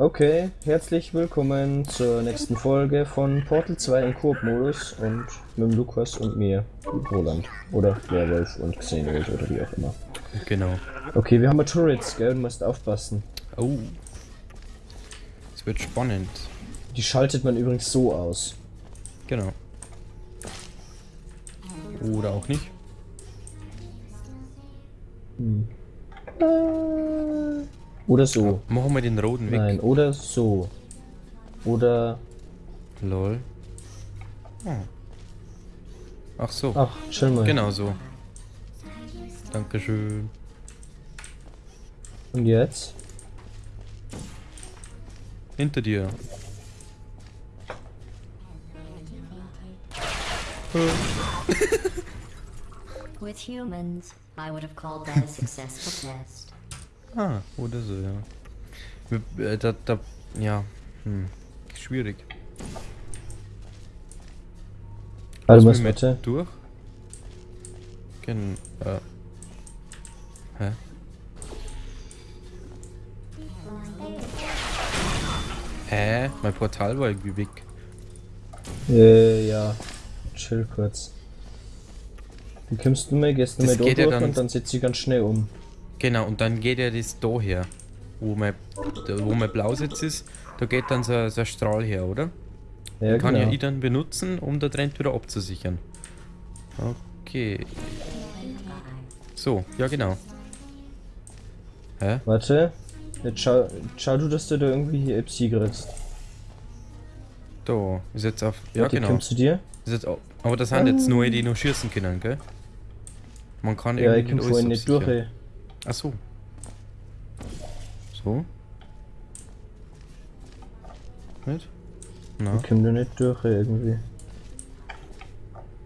Okay, herzlich willkommen zur nächsten Folge von Portal 2 im Koop-Modus und mit dem Lukas und mir, Roland. Oder Werwolf und Xenoid oder wie auch immer. Genau. Okay, wir haben mal Turrets, gell, du musst aufpassen. Oh. Es wird spannend. Die schaltet man übrigens so aus. Genau. Oder auch nicht. Hm. Äh, Oder so. Machen wir den roten weg. Nein, oder so. Oder. Lol. Oh. Ach so. Ach, chill mal. Genau so. Dankeschön. Und jetzt? Hinter dir. With humans, I would have called that a successful test. Ah, oder so, ja. Wir- äh, Da, da, ja. Hm. Schwierig. Also, was mit? Durch? Gen äh. Hä? Hä? Mein Portal war irgendwie weg. Äh, ja. Chill kurz. Wie kommst du mal, gehst du Das mal geht da ja durch dann- und dann setzt sie ganz schnell um. Genau, und dann geht ja das da her. Wo mein, wo mein Blausitz ist, da geht dann so, so ein Strahl her, oder? Ja, Kann genau. ja ich dann benutzen, um da drin wieder abzusichern. Okay. So, ja genau. Hä? Warte. Jetzt schau, schau du, dass du da irgendwie hier Epsi kriegst. Da, ist jetzt auf. Ja Warte, genau. Kommst zu dir? Ist jetzt, au- aber das sind jetzt nur die noch schießen können, gell? Man kann Ja, ich irgendwie komm nicht vorhin alles nicht durch, ey. Ach so. So? Nicht? Na? Ich komm da nicht durch, irgendwie.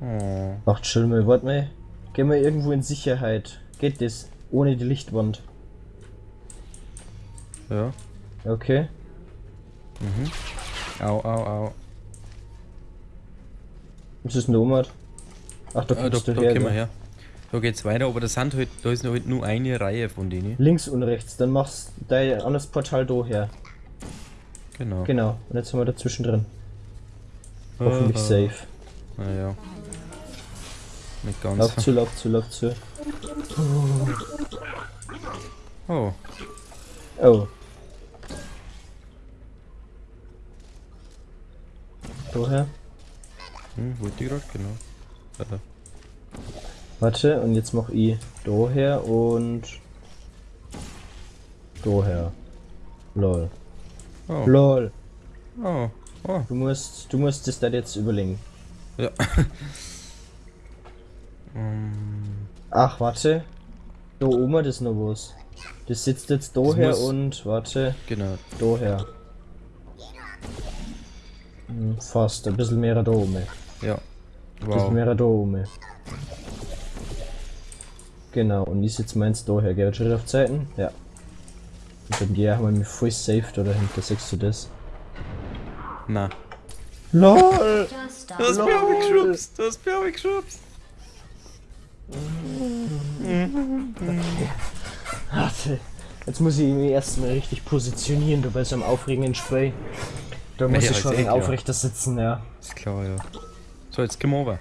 Oh. Ach, chill mal, warte mal. Geh mal irgendwo in Sicherheit. Geht das? Ohne die Lichtwand. Ja. Okay. Mhm. Au, au, au. Was ist denn da oben? Ach, da da, kommst da du her. können wir her. Da geht's weiter, aber das sind halt, da ist halt nur eine Reihe von denen. Links und rechts, dann machst du dein anderes Portal da her. Genau. Genau, und jetzt sind wir dazwischen drin. Hoffentlich Äh, safe. Naja. Nicht ganz. Lauf zu, lauf zu, lauf zu. Oh, Oh. Daher. hm, wollte ich grad, genau. Warte, und jetzt mach ich daher und daher. Lol. Oh, Lol. oh, oh. Du musst, du musst das da jetzt überlegen. Ja. Ähm, Ach, warte. Da oben, das noch was. Das sitzt jetzt Das daher muss- und, warte, genau. daher. Hm, Fast, ein bisschen mehr da oben. Ja. Ein bisschen Wow. mehr da oben. Genau, und ich sitze meins daher, gell? Schritt auf Zeiten? Ja. Und dann gehe ich mal mit voll safe da dahinter, sagst du das? Na. LOL! Du hast mich auch geschubst. Du hast mich auch geschubst. Warte. Jetzt muss ich mich erstmal richtig positionieren, du bei so einem aufregenden Spray. Da muss Ja, ich schon ist eh aufrechter sitzen, ja. Ist klar, ja. So, jetzt gehen wir over.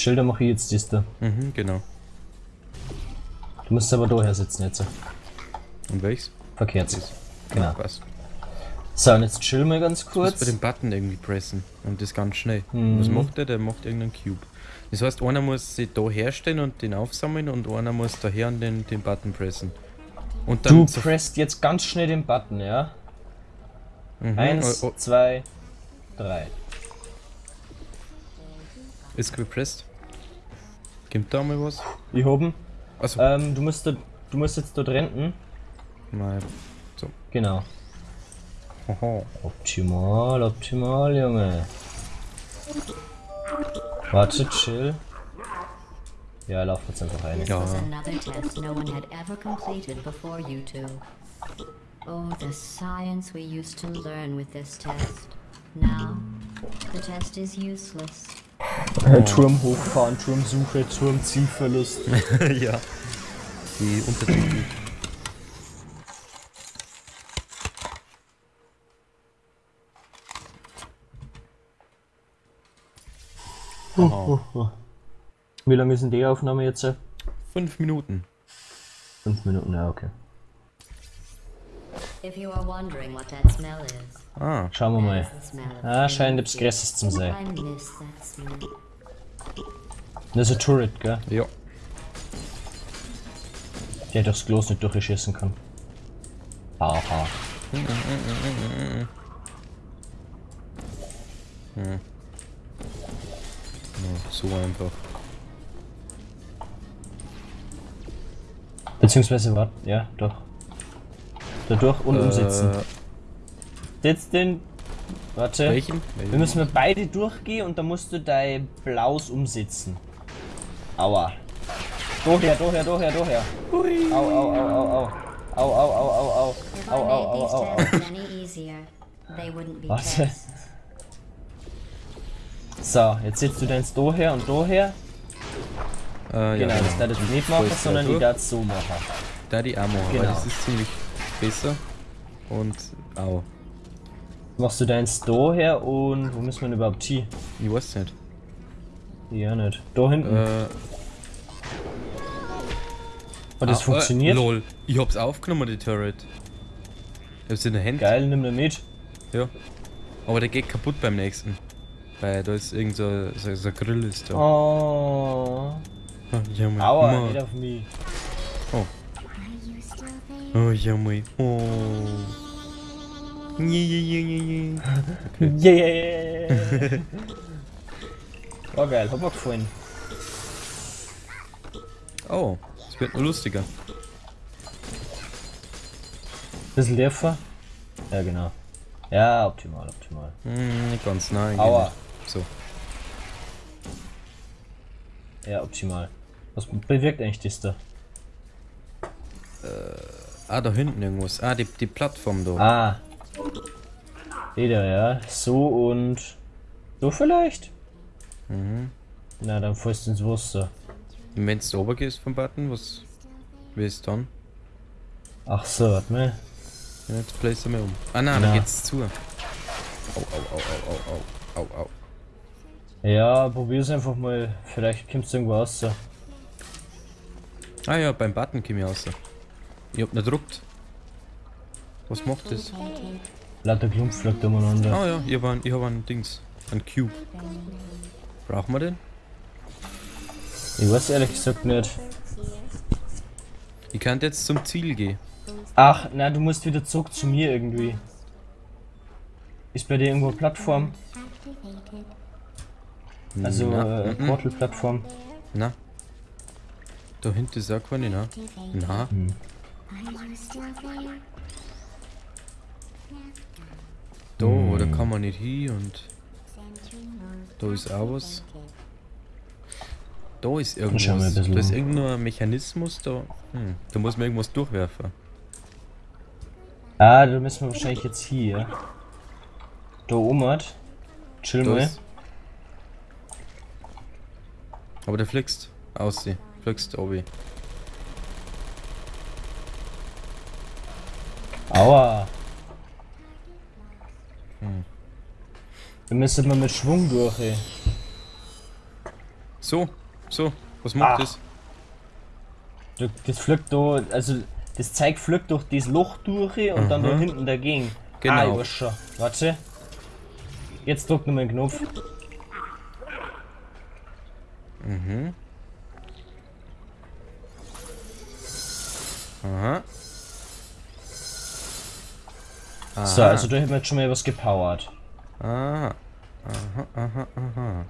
Schilder mache ich jetzt das da. Mhm, genau. Du musst aber daher sitzen jetzt. Und welches? Verkehrt. Genau. Passt. So, und jetzt chill mal ganz Du musst bei kurz. dem Button irgendwie pressen. Und das ganz schnell. Mhm. Was macht der? Der macht irgendeinen Cube. Das heißt, einer muss sich da herstellen und den aufsammeln und einer muss daher und den, den Button pressen. Und dann Du presst jetzt ganz schnell den Button, ja? Mhm, Eins, oh, oh, zwei, drei. ist gepresst. Gibt da mal was? Ich oben. Also, Ähm, du musst du musst jetzt dort renten. nein. Genau. Haha. Optimal, optimal, Junge. Warte, chill. Ja, lauf jetzt einfach rein. Ja. was another test no one had ever completed before you two. Oh, the science we used to learn with this test. Now, the test is useless. Oh. Turm hochfahren, Turmsuche, Turmzielverlust. ja. Die Untertitel. Oh, Wie lange ist denn die Aufnahme jetzt? Fünf Minuten. Fünf Minuten, ja, okay. Ah, Schauen wir mal. Ah, scheint etwas. Größeres zu sein. Das ist ein Turret, gell? ja. Der durchs Glas nicht durchschießen kann. Haha. ja. So einfach. Beziehungsweise, warte, ja, doch. Dadurch und umsetzen. Äh, Jetzt den. Warte. welchen? Wir müssen wir beide durchgehen und dann musst du dein Blaus umsetzen. Aua. Doher, doher, doher, doher. Au, au, au, au, au. Au, au, au, au, au. Au, au, au, au, au. be Warte. So, jetzt setzt du deins doher und doher. Äh, Genau, das darf ich nicht machen, sondern ich darf es so machen. Da die Ammo, weil Genau. das ist ziemlich besser. Und au. Machst du deins doher und wo müssen wir denn überhaupt hin? Ich weiß nicht. Ja, nicht. Da hinten. Äh, Hat das ah, funktioniert? Äh, lol. Ich hab's aufgenommen, die Turret. Ich hab's in der Hand. Geil, nimm den mit. Ja. Aber der geht kaputt beim nächsten. Weil da ist irgend so, so, so ein Grill ist da. Oh. Ja. Aua, nicht auf mich. Oh, ja, mein. Oh. Je, je, je, je, je. Yeah! War geil, hat mir gefallen. Oh, es wird nur lustiger. Bisschen tiefer? Ja, genau. Ja, optimal, optimal. Hm, nicht ganz nah. eigentlich Aua. nicht. So. Ja, optimal. Was bewirkt eigentlich das da? Ah, da hinten irgendwas. Ah, die, die Plattform da. Ah. Wieder, ja. So und. So vielleicht? Mhm. Na, dann fällst du ins Wasser. Und wenn du oben gehst vom Button, was. Wie ist dann? Ach so, warte mal. Ja, jetzt bläst er mir um. Ah, nein, Na. da geht's zu. Au, au, au, au, au, au, au, au. Ja, probier's einfach mal. Vielleicht kommst du irgendwo raus. Ah ja, beim Button komm ich raus. Ich hab nicht gedruckt. Was macht das? Lauter Klumpf fliegt umeinander. Ah ja, ich hab ein, ich hab ein Dings. Ein Cube. Brauchen wir den? Ich weiß ehrlich gesagt nicht. Ich kann jetzt zum Ziel gehen. Ach, na, du musst wieder zurück zu mir irgendwie. Ist bei dir irgendwo eine Plattform? Also, Na, äh, mhm. Portal-Plattform. Na. Da hinten ist auch keine, na. Na. Da, da kann man nicht hin und da ist auch was. Da ist irgendwas. Da ist irgendein Mechanismus da. Hm, da muss man irgendwas durchwerfen. Ah, da müssen wir wahrscheinlich jetzt hier. Da oben. Chill mal. Aber der fliegst. Aussehen. Fliegst obi. Aua. Hm. Da müssen wir mit Schwung durch, ey. So, so. Was macht Ah. das? Das fliegt da, also das Zeug fliegt durch das Loch durch und dann da Mhm. hinten dagegen. Genau. Ah, ich weiß schon. Warte. Jetzt drück nochmal den Knopf. Mhm. Aha. Aha. So, also da hätten wir jetzt schon mal was gepowert. Aha. Aha, aha, aha.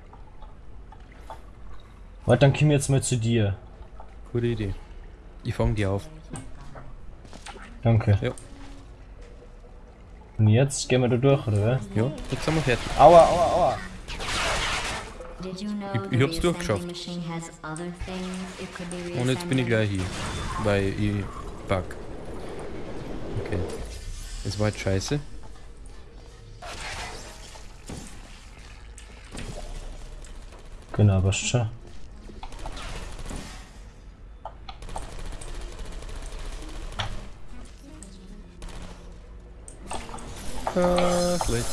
Warte, dann kommen wir jetzt mal zu dir. Gute Idee. Ich fang die auf. Danke. Ja. Und jetzt gehen wir da durch, oder? Ja, jetzt sind wir fertig. Aua, aua, aua. Did you know Ich- ich hab's durchgeschafft. Und jetzt bin ich gleich hier. Weil ich bug. Okay. Das war jetzt scheiße. Genau, passt schon. Ah, schlecht.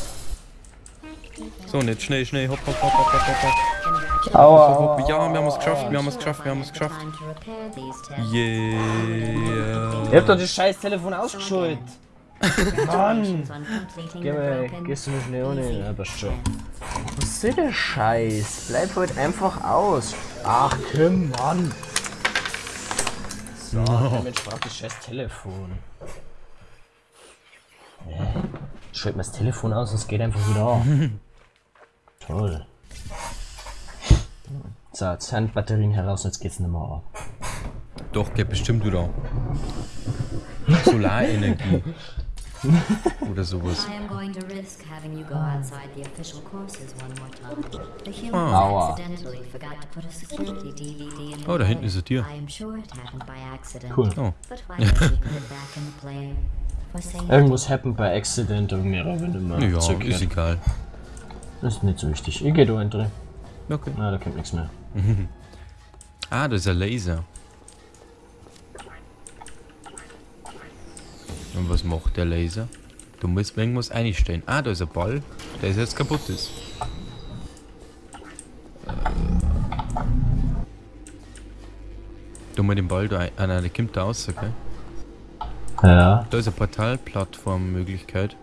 So, und jetzt schnell, schnell, hopp, hopp, hopp, hopp, hopp, hopp, hopp. Aua, Ja, wir haben es geschafft, wir haben es geschafft, wir haben es geschafft. Yeah. Ihr habt doch das scheiß Telefon ausgeschult. Mann! Geh mal, gehst du mit Leone? Ja, passt schon. Was ist denn der Scheiß? Bleib heute einfach aus. Ach, Kim, Mann! So, der Mensch braucht das scheiß Telefon. Ja. Schalt mal das Telefon aus und es geht einfach wieder an. Toll. So, jetzt sind Batterien heraus und jetzt geht's nicht mehr an. Doch, geht bestimmt wieder. Solarenergie. Oder sowas. I am going to risk having you go outside the official courses one more time. The humans Aua. accidentally forgot to put a security DVD in the Oh, da hinten ist er dir. By accident. Cool. Oh. Irgendwas happened by accident und mir wenn du mal Ja, zurückkehrt. ist egal. Das ist nicht so wichtig. Ich geh da rein. Okay. Na, da kommt nichts mehr. Ah, das ist ein Laser. Und was macht der Laser? Du musst irgendwas einstellen. Ah, da ist ein Ball, der ist jetzt kaputt ist. Du mal den Ball da ein. Ah nein, der kommt da raus, okay? Ja. Da ist eine Portalplattform-Möglichkeit.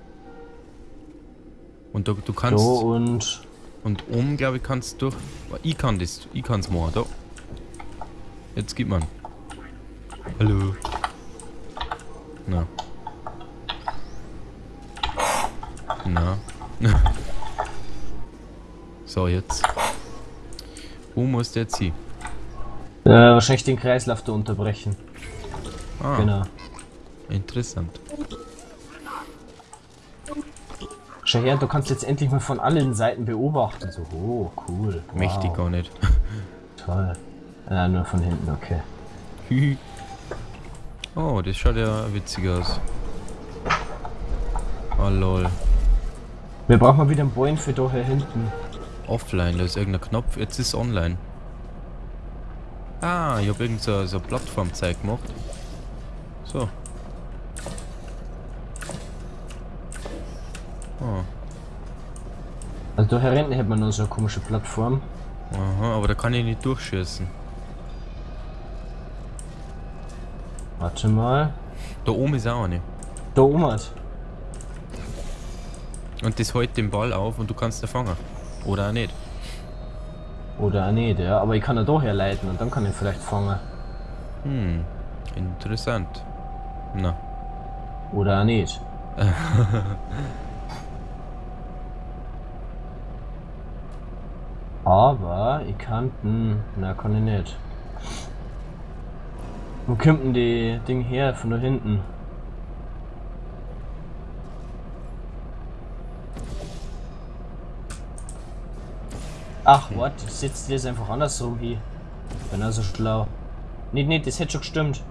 Und da, du kannst. und. Und oben, glaube ich, kannst du durch. Ich kann das. Ich kann's machen. Da. Jetzt gibt man. Hallo. Na. Na. so, jetzt. Wo muss der hin? Äh, wahrscheinlich den Kreislauf da unterbrechen. Ah, Genau. interessant. Schau her, du kannst jetzt endlich mal von allen Seiten beobachten. So, oh, cool. Wow, Mächtig gar nicht. Toll. Äh, nur von hinten, okay. oh, das schaut ja witzig aus. Oh lol. Wir brauchen mal wieder einen Boin für da hier hinten. Offline, da ist irgendein Knopf, jetzt ist online. Ah, ich hab irgend so, so Plattformzeug gemacht. So. Oh. Also da hier hinten hätte man noch so eine komische Plattform. Aha, aber da kann ich nicht durchschießen. Warte mal. Da oben ist auch eine. Da oben hat. Und das hält den Ball auf und du kannst ihn fangen. Oder auch nicht. Oder auch nicht, ja. Aber ich kann ihn da herleiten und dann kann ich vielleicht fangen. Hm, interessant. Na, Oder auch nicht. Aber ich kann. Hm, na, kann ich nicht. Wo kommt denn die Ding her von da hinten? Ach, what? Ich setze das einfach andersrum hier. Bin also schlau. Nicht, nicht, das hätte schon gestimmt.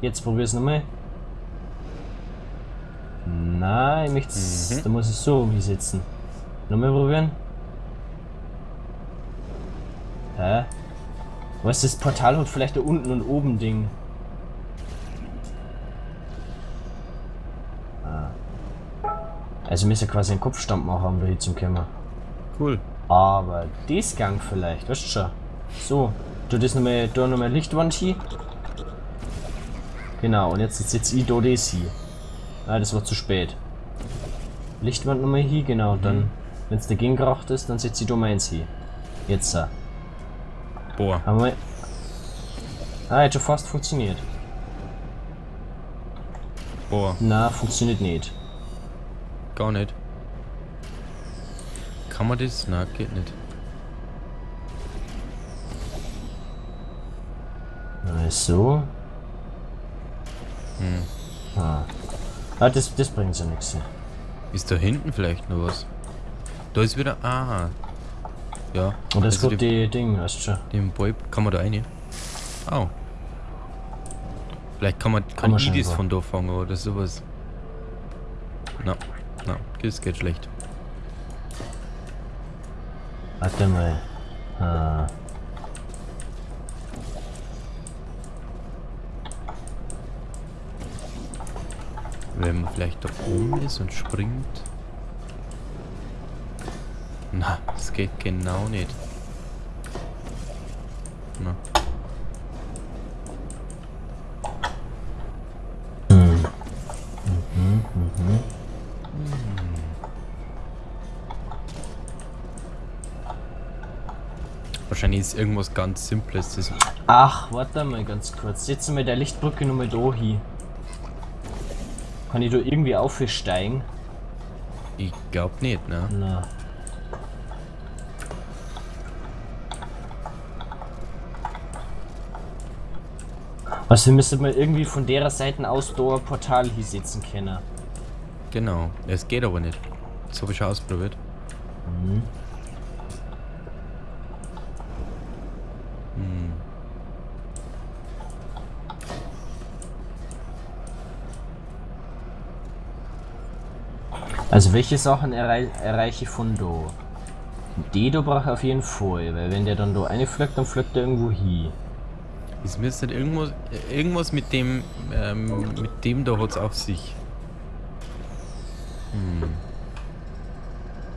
Jetzt probier's nochmal. Nein, ich möchte Da muss ich so umsetzen. Nochmal probieren. Hä? Was das Portal hat vielleicht da unten und oben Ding. Ah. Also müssen wir quasi einen Kopfstand machen, um da hier zum Kämmer. Cool. Aber das Gang vielleicht, weißt du schon. So, du das nochmal, da nochmal Lichtwand hier. Genau, und jetzt setze ich da das hier. Ah, das war zu spät. Lichtwand nochmal hier, genau, und dann, wenn es dagegen geracht ist, dann setze ich da meins hier. Jetzt, äh, Boah. haben wir. Ah, hat schon fast funktioniert. Boah, Na, funktioniert nicht. gar nicht. Kann man das? Na, geht nicht. So. Hm. Ah. Ah, das, das bringt ja nichts. Ist da hinten vielleicht noch was? Da ist wieder. Ah. Ja. Und das also wird die, die Ding, weißt du schon. den Ball kann man da rein. Au. Vielleicht kann man kann, Kann man ich das von da fangen oder sowas. Na, na, das geht schlecht. Warte mal. Ah. Wenn man vielleicht da oben ist und springt. Na, das geht genau nicht. Na. Wahrscheinlich ist irgendwas ganz Simples. Ach, warte mal ganz kurz. Setzen wir der Lichtbrücke nochmal da hin. Kann ich da irgendwie aufsteigen? ich glaub nicht, ne? Na. Also wir müssen mal irgendwie von der Seite aus da ein Portal hier sitzen können. Genau. Es geht aber nicht. Das habe ich schon ausprobiert. Mhm. Also welche Sachen errei erreiche ich von da? Die da brauche ich auf jeden Fall, weil wenn der dann da eine flöckt, dann flöckt er irgendwo hin. Es müsste irgendwas, irgendwas mit dem, ähm, mit dem da hat es auf sich. Hm.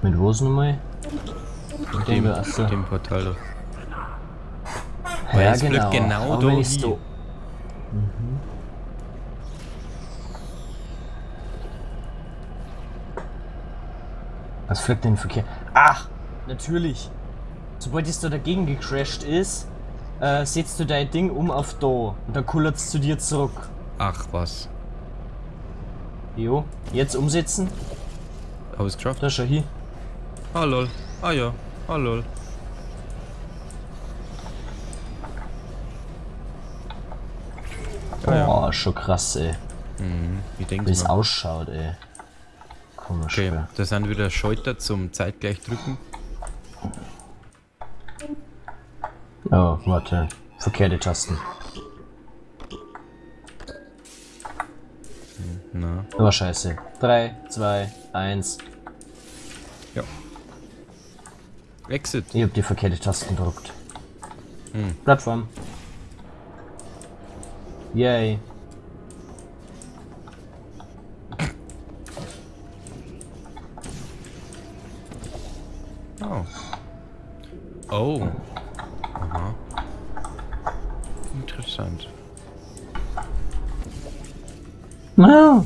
Mit was nochmal? Mit dem- dem, ach so. mit dem Portal da. Ja genau. genau Aber da wenn ich's hin. da- Mhm. Was flöckt denn Verkehr? Ach, natürlich. Sobald es da dagegen gecrashed ist, äh, setzt du dein Ding um auf da und dann kullert es zu dir zurück. Ach was. Jo, jetzt umsetzen. Habe ich es geschafft? Da schau hier. Ah lol. Ah ja. Ah lol. Ah, ja. Boah, schon krass, ey. Mhm. Wie es ausschaut, ey. Komisch. Okay, gell. da sind wieder Schalter zum zeitgleich drücken. Oh, warte. Verkehrte Tasten. Na. Aber scheiße. 3, 2, 1. Ja. Exit. Ich hab die verkehrte Tasten gedrückt. Hm. Plattform. Yay. Oh. Aha. Interessant. Ah.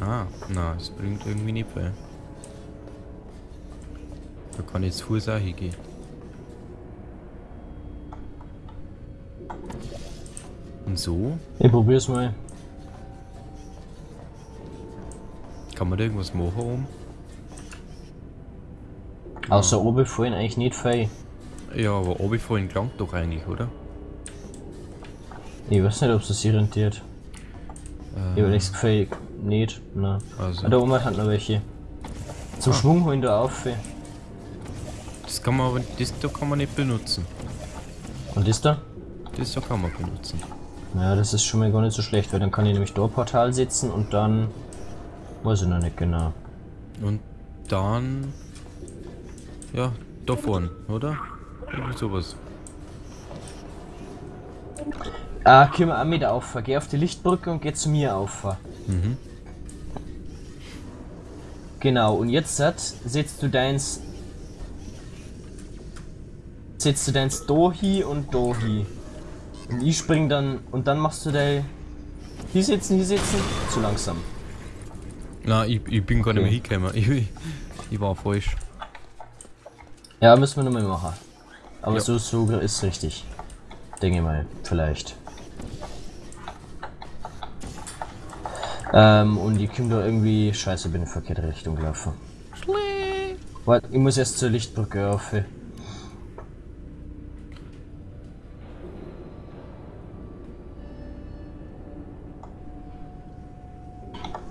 Ah, na, es bringt irgendwie nicht bei. Da kann ich jetzt Fuß auch hingehen. Und so? Ich probier's mal. Kann man da irgendwas machen oben? Außer oben fallen eigentlich nicht viel. Ja, aber oben vorhin klang doch eigentlich, oder? Ich weiß nicht, ob es sich rentiert. Ich hab nichts gefällt. Nicht. Nein. Also, Ah, da oben hat noch welche. Zum Ah. Schwung holen da auf. das kann man aber, das da kann man nicht benutzen. Und das da? Das da kann man benutzen. Ja, das ist schon mal gar nicht so schlecht, weil dann kann ich nämlich da Portal setzen und dann. Weiß ich noch nicht genau. Und dann. Ja, da vorne, oder? Irgendwie sowas. Ah, können wir auch mit auf. Geh auf die Lichtbrücke und geh zu mir auf. Mhm. Genau, und jetzt setzt du deins. Setzt du deins da hin und da hin. Und ich spring dann. Und dann machst du dein. Hier sitzen, hier sitzen. Zu langsam. Na, ich, ich bin gar nicht mehr Okay. hingekommen. Ich, ich war falsch. Ja, müssen wir nochmal machen. Aber Ja. so, so ist richtig. Denke mal, vielleicht. Ähm, und ich komme da irgendwie. Scheiße, bin in die verkehrte Richtung gelaufen. Warte, ich muss erst zur Lichtbrücke rauf.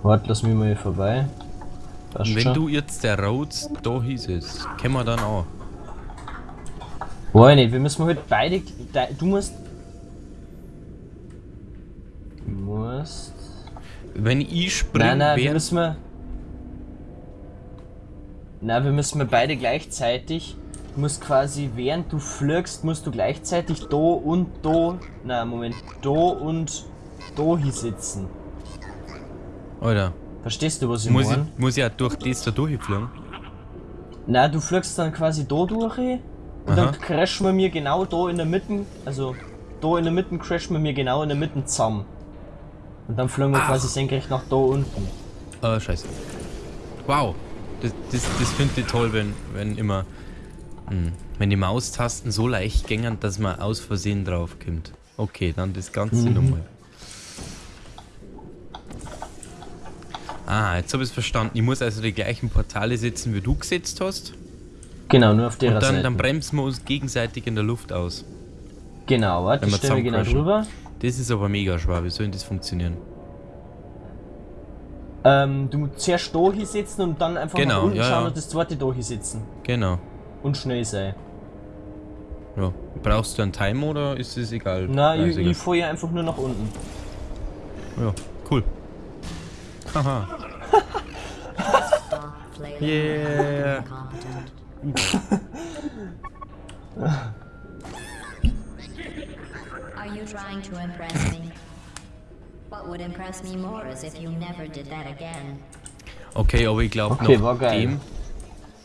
Warte, lass mich mal hier vorbei. Passt wenn schon. du jetzt der Rhodes da hießest, können wir dann auch. Boah, nicht, wir müssen halt beide. de- Du musst. Du musst. Wenn ich springe, Nein, nein, wir müssen wir. Nein, wir müssen wir beide gleichzeitig. Du musst quasi, während du flirgst, musst du gleichzeitig da und da. Nein, Moment. Da und da hier sitzen. Alter, Verstehst du, was ich muss ich, meine? muss ich auch durch das da durchfliegen? Na, du fliegst dann quasi da durch und Aha. dann crashen wir mir genau da in der Mitte, also da in der Mitte crashen wir mir genau in der Mitte zusammen. Und dann fliegen wir quasi senkrecht nach da unten. Äh, scheiße. Wow. Das, das, das finde ich toll, wenn, wenn immer. Hm, wenn die Maustasten so leicht gängern, dass man aus Versehen draufkommt. Okay, dann das Ganze nochmal. Ah, jetzt habe ich es verstanden. Ich muss also die gleichen Portale setzen, wie du gesetzt hast. Genau, nur auf der Und dann, Seite. dann bremsen wir uns gegenseitig in der Luft aus. genau, warte, wenn wir ich stelle mir genau drüber. Das ist aber mega schwer. Wie soll denn das funktionieren? Ähm, du musst zuerst da hinsetzen und dann einfach Genau, nach unten ja, schauen ja. und das zweite da hinsetzen. Genau. Und schnell sein. Ja. Brauchst du einen Timer oder ist es egal? Na, Nein, ich, egal. ich fahre ja einfach nur nach unten. Ja, cool. Haha. Yeah. Are you trying to impress me? What would impress me more is if you never did that again. Okay, aber ich glaube Okay, noch war geil. dem.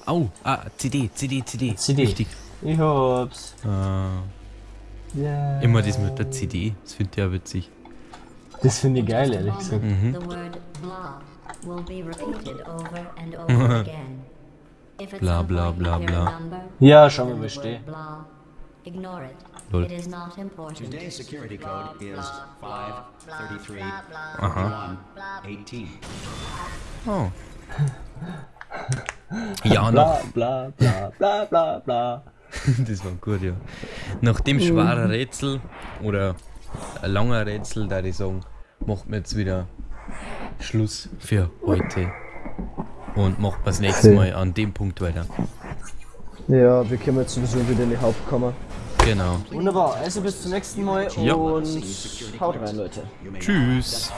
Au, ah, CD, CD, CD. CD. Wichtig. Ich hab's. Äh, Ja. immer das mit der CD. Das finde ich ja witzig. Das finde ich geil, ehrlich gesagt. moment, The word blah will be repeated over and over again. If at Blah, some blah, point you blah, hear blah. a number Ja, schauen wir than mal, the steh. word blah, ignore it. Lol. It is not important. Today's security code is 533 Aha. 18. Oh. Ja, noch. Bla bla bla bla bla bla. das war gut, ja. Nach dem schweren Rätsel oder langer Rätsel, da ich sagen, macht man jetzt wieder Schluss für heute. Und macht das nächste Okay. Mal an dem Punkt weiter. Ja, wir können jetzt sowieso wieder in die Hauptkammer. Genau. Wunderbar, also bis zum nächsten Mal Ja. und haut rein, Leute. Tschüss.